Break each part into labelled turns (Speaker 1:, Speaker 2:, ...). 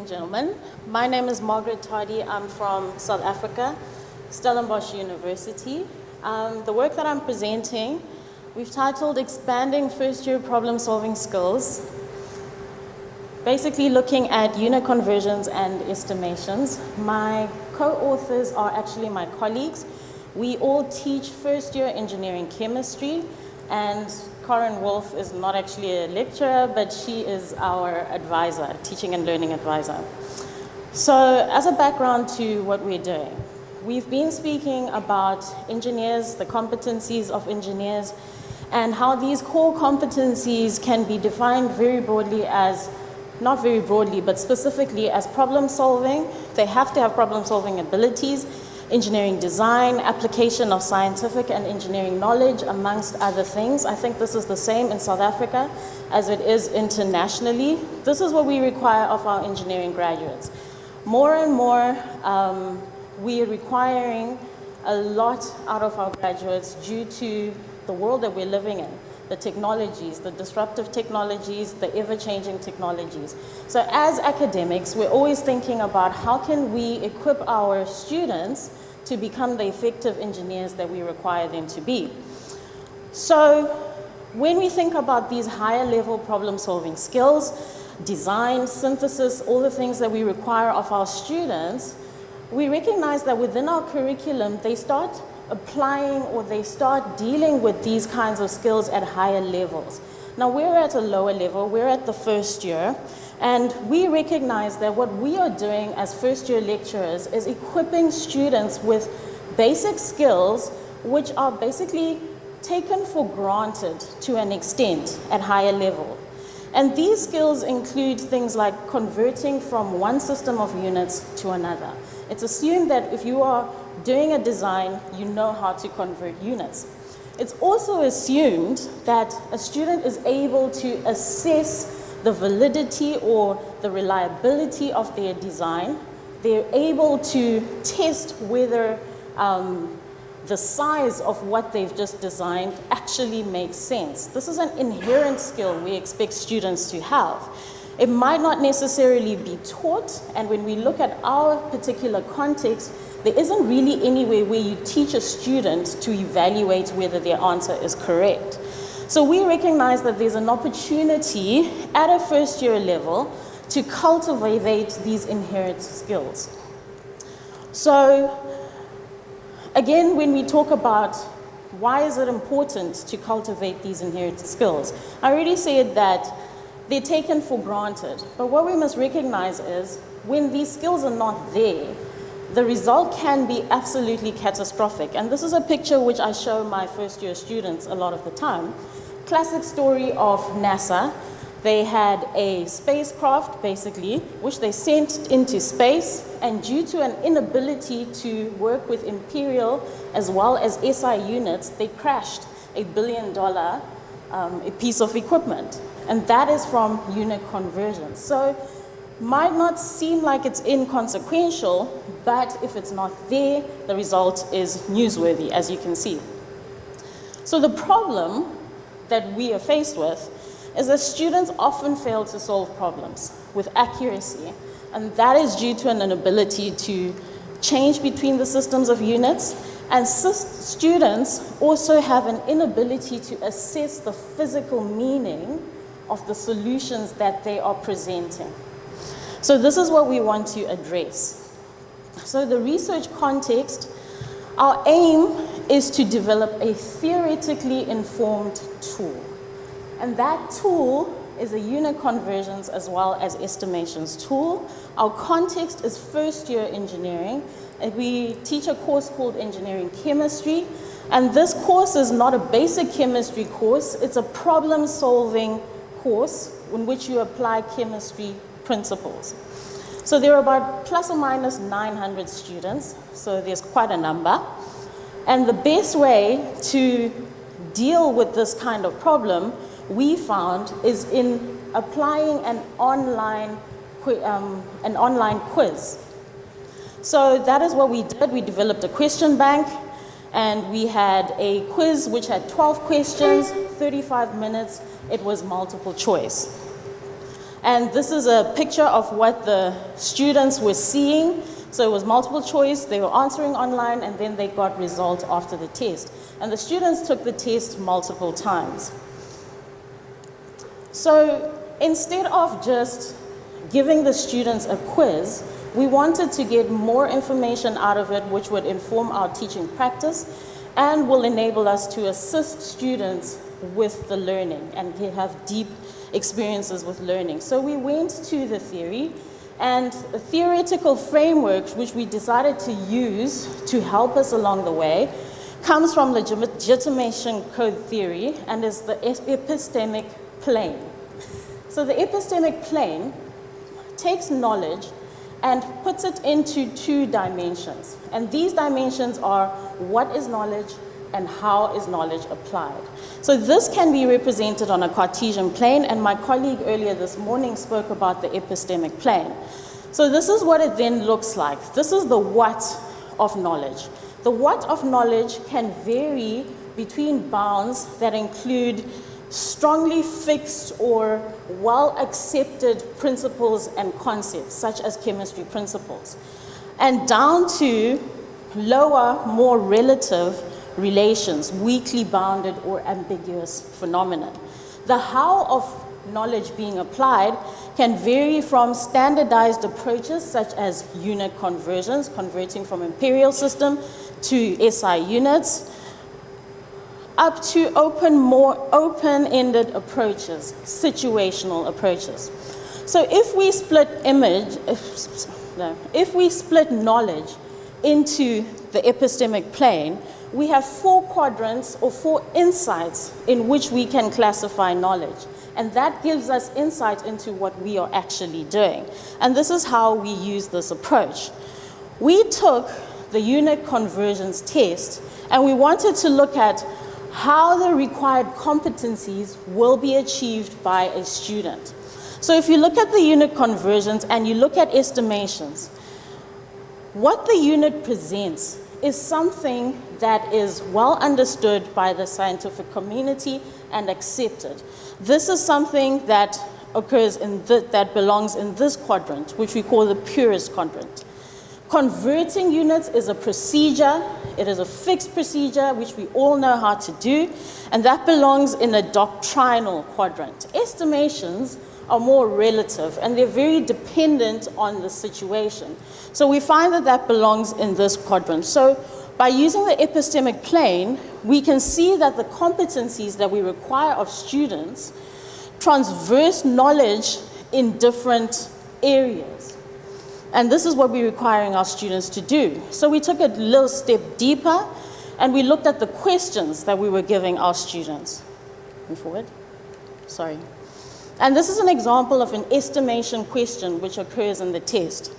Speaker 1: and gentlemen. My name is Margaret Tardy. I'm from South Africa, Stellenbosch University. Um, the work that I'm presenting, we've titled Expanding First Year Problem Solving Skills, basically looking at unit conversions and estimations. My co-authors are actually my colleagues. We all teach first year engineering chemistry and Corinne Wolf is not actually a lecturer, but she is our advisor, teaching and learning advisor. So as a background to what we're doing, we've been speaking about engineers, the competencies of engineers, and how these core competencies can be defined very broadly as, not very broadly, but specifically as problem solving. They have to have problem solving abilities engineering design, application of scientific and engineering knowledge, amongst other things. I think this is the same in South Africa as it is internationally. This is what we require of our engineering graduates. More and more, um, we are requiring a lot out of our graduates due to the world that we're living in the technologies, the disruptive technologies, the ever-changing technologies. So as academics, we're always thinking about how can we equip our students to become the effective engineers that we require them to be. So when we think about these higher level problem solving skills, design, synthesis, all the things that we require of our students, we recognize that within our curriculum, they start applying or they start dealing with these kinds of skills at higher levels. Now we're at a lower level, we're at the first year, and we recognize that what we are doing as first year lecturers is equipping students with basic skills which are basically taken for granted to an extent at higher level. And these skills include things like converting from one system of units to another. It's assumed that if you are doing a design, you know how to convert units. It's also assumed that a student is able to assess the validity or the reliability of their design. They're able to test whether um, the size of what they've just designed actually makes sense. This is an inherent skill we expect students to have. It might not necessarily be taught, and when we look at our particular context, there isn't really any way where you teach a student to evaluate whether their answer is correct. So we recognize that there's an opportunity at a first year level to cultivate these inherent skills. So again, when we talk about why is it important to cultivate these inherent skills, I already said that they're taken for granted. But what we must recognize is when these skills are not there, the result can be absolutely catastrophic. And this is a picture which I show my first year students a lot of the time. Classic story of NASA. They had a spacecraft, basically, which they sent into space, and due to an inability to work with Imperial as well as SI units, they crashed a billion dollar um, a piece of equipment. And that is from unit conversion. So might not seem like it's inconsequential, but if it's not there, the result is newsworthy, as you can see. So the problem that we are faced with is that students often fail to solve problems with accuracy, and that is due to an inability to change between the systems of units, and students also have an inability to assess the physical meaning of the solutions that they are presenting. So this is what we want to address. So the research context, our aim is to develop a theoretically informed tool. And that tool is a unit conversions as well as estimations tool. Our context is first year engineering. And we teach a course called engineering chemistry. And this course is not a basic chemistry course, it's a problem solving course in which you apply chemistry principles. So there are about plus or minus 900 students, so there's quite a number. And the best way to deal with this kind of problem, we found, is in applying an online, um, an online quiz. So that is what we did. We developed a question bank and we had a quiz which had 12 questions, 35 minutes. It was multiple choice. And this is a picture of what the students were seeing. So it was multiple choice, they were answering online, and then they got results after the test. And the students took the test multiple times. So instead of just giving the students a quiz, we wanted to get more information out of it which would inform our teaching practice and will enable us to assist students with the learning and have deep experiences with learning. So we went to the theory and a theoretical framework which we decided to use to help us along the way comes from legitimation code theory and is the epistemic plane. So the epistemic plane takes knowledge and puts it into two dimensions. And these dimensions are what is knowledge and how is knowledge applied. So this can be represented on a Cartesian plane, and my colleague earlier this morning spoke about the epistemic plane. So this is what it then looks like. This is the what of knowledge. The what of knowledge can vary between bounds that include strongly fixed or well accepted principles and concepts, such as chemistry principles, and down to lower, more relative relations, weakly bounded or ambiguous phenomena. The how of knowledge being applied can vary from standardized approaches such as unit conversions, converting from imperial system to SI units, up to open, more open-ended approaches, situational approaches. So if we split image, uh, if, no, if we split knowledge into the epistemic plane, we have four quadrants or four insights in which we can classify knowledge. And that gives us insight into what we are actually doing. And this is how we use this approach. We took the unit conversions test and we wanted to look at how the required competencies will be achieved by a student. So if you look at the unit conversions and you look at estimations, what the unit presents is something that is well understood by the scientific community and accepted. This is something that occurs in the, that belongs in this quadrant, which we call the purist quadrant. Converting units is a procedure. It is a fixed procedure, which we all know how to do, and that belongs in a doctrinal quadrant. Estimations are more relative, and they're very dependent on the situation. So we find that that belongs in this quadrant. So by using the epistemic plane, we can see that the competencies that we require of students transverse knowledge in different areas. And this is what we're requiring our students to do. So we took a little step deeper and we looked at the questions that we were giving our students. Move forward. Sorry. And this is an example of an estimation question which occurs in the test.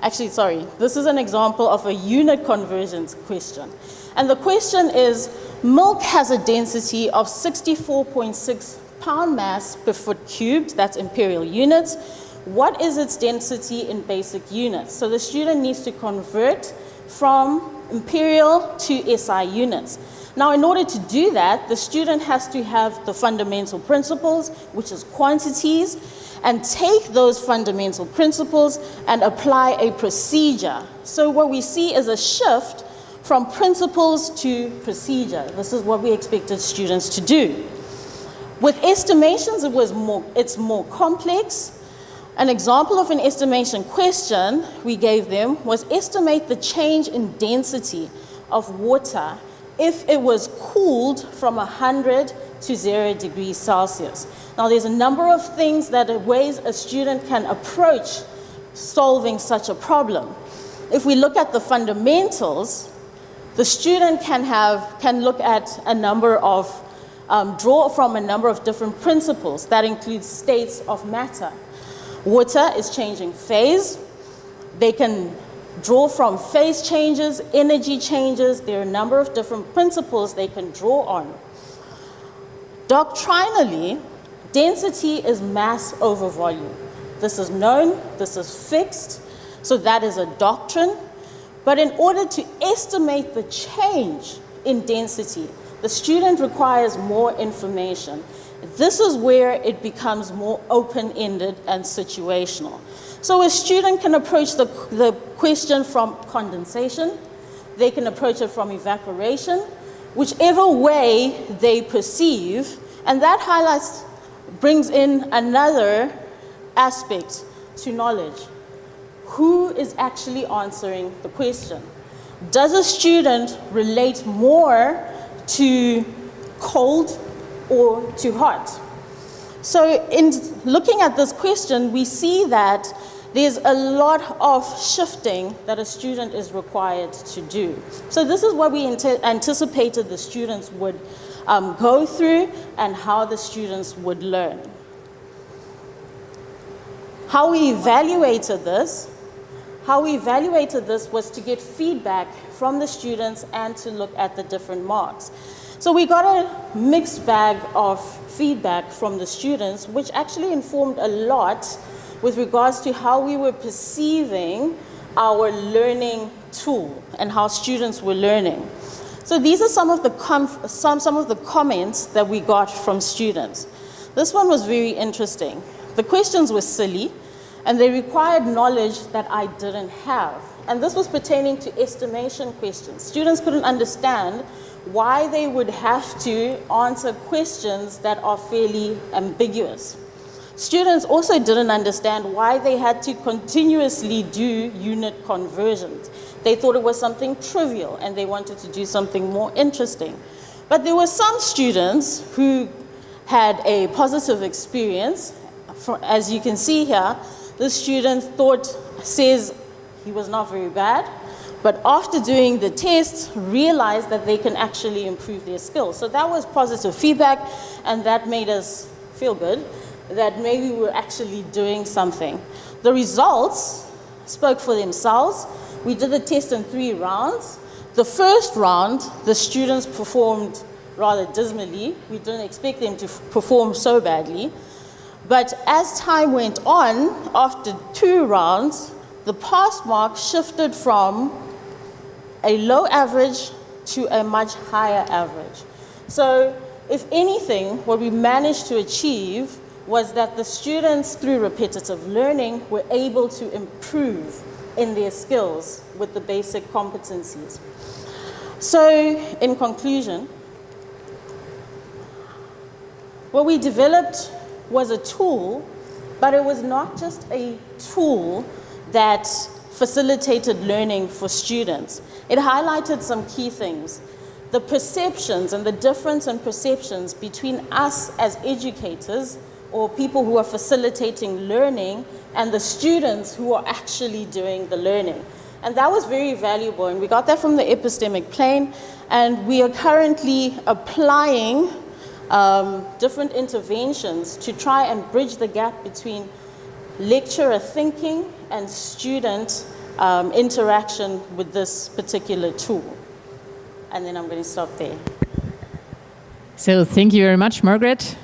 Speaker 1: Actually, sorry, this is an example of a unit conversions question. And the question is, milk has a density of 64.6 pound mass per foot cubed, that's imperial units, what is its density in basic units? So the student needs to convert from imperial to SI units. Now, in order to do that, the student has to have the fundamental principles, which is quantities, and take those fundamental principles and apply a procedure. So what we see is a shift from principles to procedure. This is what we expected students to do. With estimations, it was more, it's more complex, an example of an estimation question we gave them was estimate the change in density of water if it was cooled from 100 to 0 degrees Celsius. Now there's a number of things that ways a student can approach solving such a problem. If we look at the fundamentals, the student can, have, can look at a number of, um, draw from a number of different principles that include states of matter. Water is changing phase. They can draw from phase changes, energy changes. There are a number of different principles they can draw on. Doctrinally, density is mass over volume. This is known, this is fixed, so that is a doctrine. But in order to estimate the change in density, the student requires more information. This is where it becomes more open-ended and situational. So a student can approach the, the question from condensation, they can approach it from evaporation, whichever way they perceive, and that highlights, brings in another aspect to knowledge. Who is actually answering the question? Does a student relate more to cold or to hot? So in looking at this question, we see that there's a lot of shifting that a student is required to do. So this is what we anticipated the students would um, go through and how the students would learn. How we evaluated this, how we evaluated this was to get feedback from the students and to look at the different marks. So we got a mixed bag of feedback from the students, which actually informed a lot with regards to how we were perceiving our learning tool and how students were learning. So these are some of the, some, some of the comments that we got from students. This one was very interesting. The questions were silly, and they required knowledge that I didn't have. And this was pertaining to estimation questions. Students couldn't understand why they would have to answer questions that are fairly ambiguous. Students also didn't understand why they had to continuously do unit conversions. They thought it was something trivial and they wanted to do something more interesting. But there were some students who had a positive experience. As you can see here, the student thought, says he was not very bad, but after doing the tests, realized that they can actually improve their skills. So that was positive feedback, and that made us feel good that maybe we're actually doing something. The results spoke for themselves. We did the test in three rounds. The first round, the students performed rather dismally. We didn't expect them to perform so badly. But as time went on, after two rounds, the pass mark shifted from a low average to a much higher average. So if anything, what we managed to achieve was that the students, through repetitive learning, were able to improve in their skills with the basic competencies. So in conclusion, what we developed was a tool, but it was not just a tool that facilitated learning for students. It highlighted some key things. The perceptions and the difference in perceptions between us as educators or people who are facilitating learning and the students who are actually doing the learning. And that was very valuable, and we got that from the epistemic plane, and we are currently applying um, different interventions to try and bridge the gap between lecturer thinking and student um, interaction with this particular tool. And then I'm going to stop there.
Speaker 2: So thank you very much, Margaret.